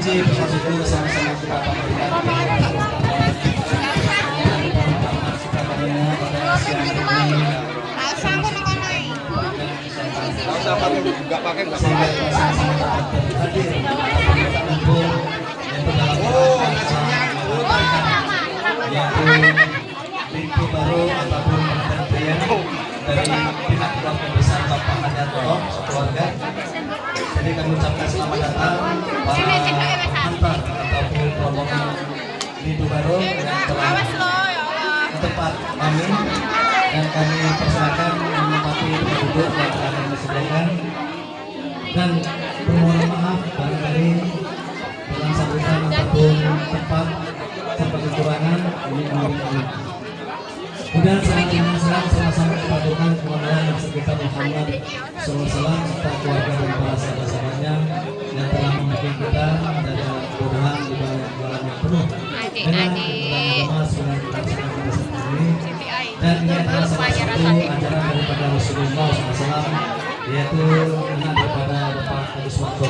sehingga pakai. kita sama-sama kita berdalam yaitu pintu baru ataupun dari pihak keluarga besar Bapak Hadarto sekeluarga. Jadi kami ucapkan selamat datang. Para antar ataupun rombongan pintu baru yang telah Awas lo ya tempat kami. Dan kami persilakan menempati duduk yang telah kami sediakan dan permohonan maaf barangkali dalam sambutan ataupun tempat serta kekurangan ini. Kami. Kemudian saya ingin serang sama-sama kepadukan kemuliaan yang Muhammad SAW serta keluarga dan para sahabat-sahabatnya yang telah membimbing kita. Dari kemudahan di bawah jalan yang penuh dengan agama sunnah kita ini dan ini adalah salah satu ajaran daripada Rasulullah SAW yaitu anak daripada Bapak Haji Suwanto.